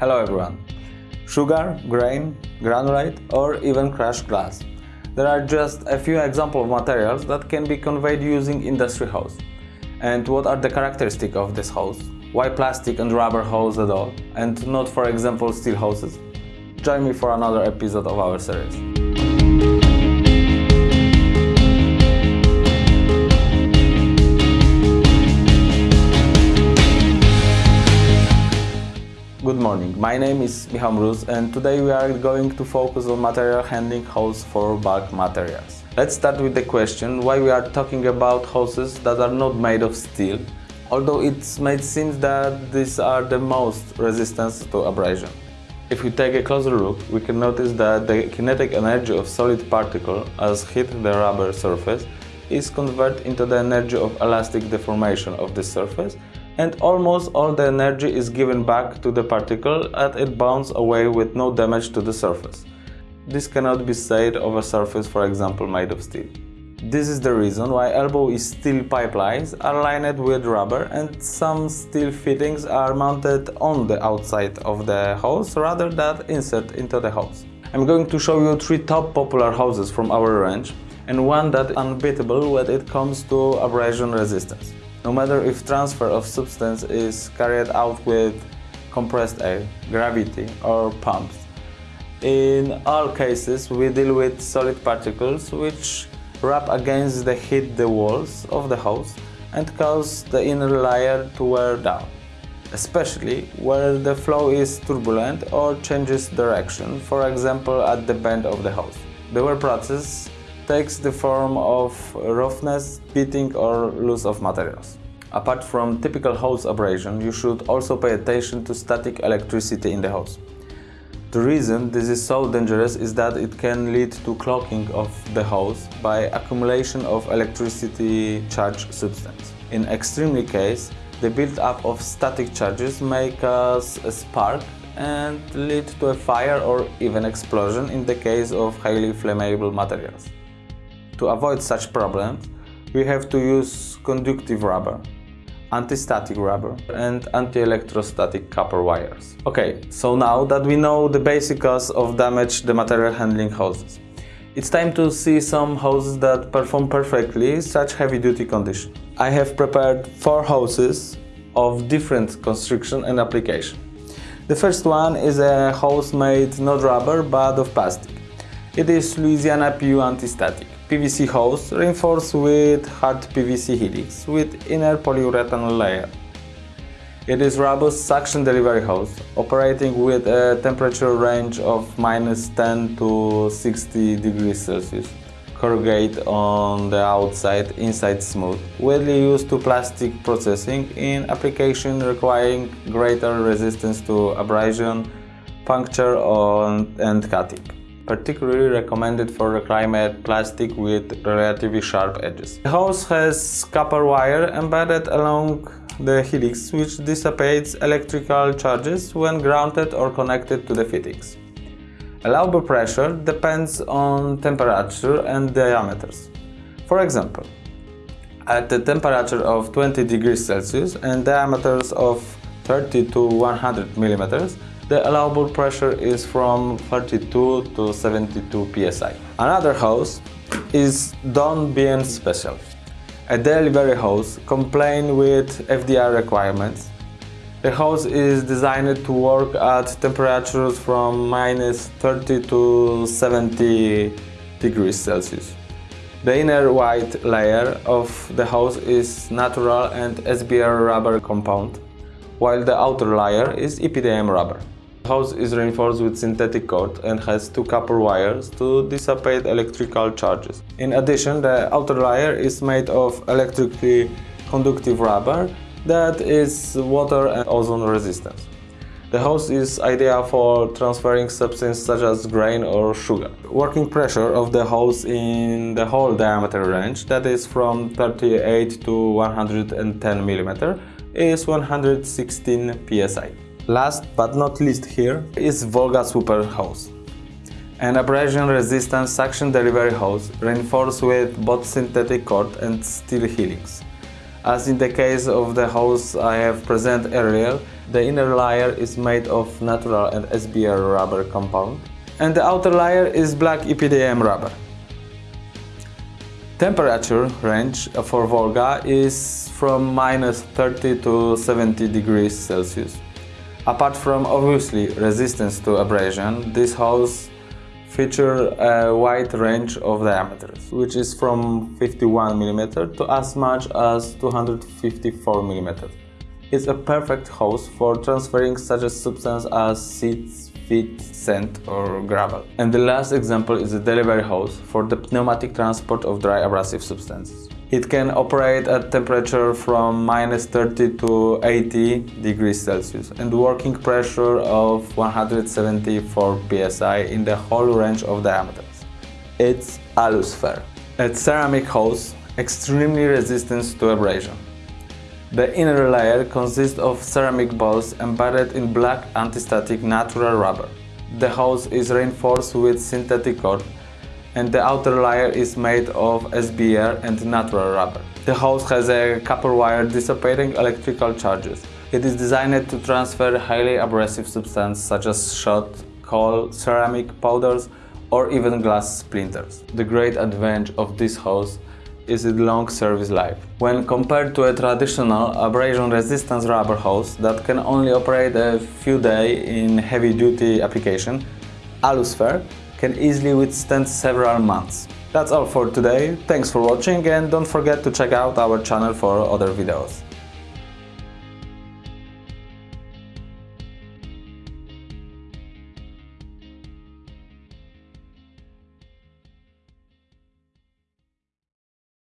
Hello everyone. Sugar, grain, granulate or even crushed glass. There are just a few examples of materials that can be conveyed using industry hose. And what are the characteristics of this hose? Why plastic and rubber hose at all, and not for example steel hoses? Join me for another episode of our series. Morning, my name is Michał Mróz and today we are going to focus on material handling hose for bulk materials. Let's start with the question why we are talking about hoses that are not made of steel, although it may seem that these are the most resistant to abrasion. If we take a closer look, we can notice that the kinetic energy of solid particle as hit the rubber surface is converted into the energy of elastic deformation of the surface and almost all the energy is given back to the particle and it bounces away with no damage to the surface. This cannot be said of a surface for example made of steel. This is the reason why elbow is steel pipelines are lined with rubber and some steel fittings are mounted on the outside of the hose rather than insert into the hose. I'm going to show you three top popular hoses from our range and one that unbeatable when it comes to abrasion resistance. No matter if transfer of substance is carried out with compressed air, gravity or pumps. In all cases we deal with solid particles which rub against the hit the walls of the hose and cause the inner layer to wear down, especially where the flow is turbulent or changes direction, for example at the bend of the hose. The wear process takes the form of roughness, pitting or loss of materials. Apart from typical hose abrasion, you should also pay attention to static electricity in the hose. The reason this is so dangerous is that it can lead to clogging of the hose by accumulation of electricity charge substance. In extremely case, the build-up of static charges may cause a spark and lead to a fire or even explosion in the case of highly flammable materials. To avoid such problems, we have to use conductive rubber, anti-static rubber and anti-electrostatic copper wires. Okay, so now that we know the basic cause of damage the material handling hoses, it's time to see some hoses that perform perfectly such heavy-duty condition. I have prepared four hoses of different construction and application. The first one is a hose made not rubber but of plastic. It is Louisiana PU anti-static. PVC hose reinforced with hard PVC helix with inner polyurethane layer. It is robust suction delivery hose, operating with a temperature range of minus 10 to 60 degrees Celsius. Corrugate on the outside, inside smooth, widely used to plastic processing in application requiring greater resistance to abrasion, puncture and cutting particularly recommended for reclaimed plastic with relatively sharp edges. The hose has copper wire embedded along the helix which dissipates electrical charges when grounded or connected to the fittings. Allowable pressure depends on temperature and diameters. For example, at the temperature of 20 degrees Celsius and diameters of 30 to 100 millimeters, the allowable pressure is from 32 to 72 psi. Another hose is Don BN Special. A delivery hose compliant with FDA requirements. The hose is designed to work at temperatures from minus 30 to 70 degrees Celsius. The inner white layer of the hose is natural and SBR rubber compound, while the outer layer is EPDM rubber. The hose is reinforced with synthetic cord and has two copper wires to dissipate electrical charges. In addition, the outer layer is made of electrically conductive rubber that is water and ozone resistant. The hose is ideal for transferring substances such as grain or sugar. Working pressure of the hose in the whole diameter range, that is from 38 to 110 mm, is 116 psi. Last but not least here is Volga Super Hose. An abrasion-resistant suction delivery hose reinforced with both synthetic cord and steel helix. As in the case of the hose I have presented earlier, the inner layer is made of natural and SBR rubber compound and the outer layer is black EPDM rubber. Temperature range for Volga is from minus 30 to 70 degrees Celsius. Apart from obviously resistance to abrasion, this hose feature a wide range of diameters, which is from 51 mm to as much as 254 mm. It's a perfect hose for transferring such a substance as seeds, feet, sand or gravel. And the last example is the delivery hose for the pneumatic transport of dry abrasive substances. It can operate at temperature from minus 30 to 80 degrees Celsius and working pressure of 174 psi in the whole range of diameters. It's Alusphere, a ceramic hose extremely resistant to abrasion. The inner layer consists of ceramic balls embedded in black anti-static natural rubber. The hose is reinforced with synthetic cord and the outer layer is made of SBR and natural rubber. The hose has a copper wire dissipating electrical charges. It is designed to transfer highly abrasive substances such as shot, coal, ceramic powders or even glass splinters. The great advantage of this hose is its long service life. When compared to a traditional abrasion-resistance rubber hose that can only operate a few days in heavy-duty application, Alusphere can easily withstand several months. That's all for today, thanks for watching and don't forget to check out our channel for other videos.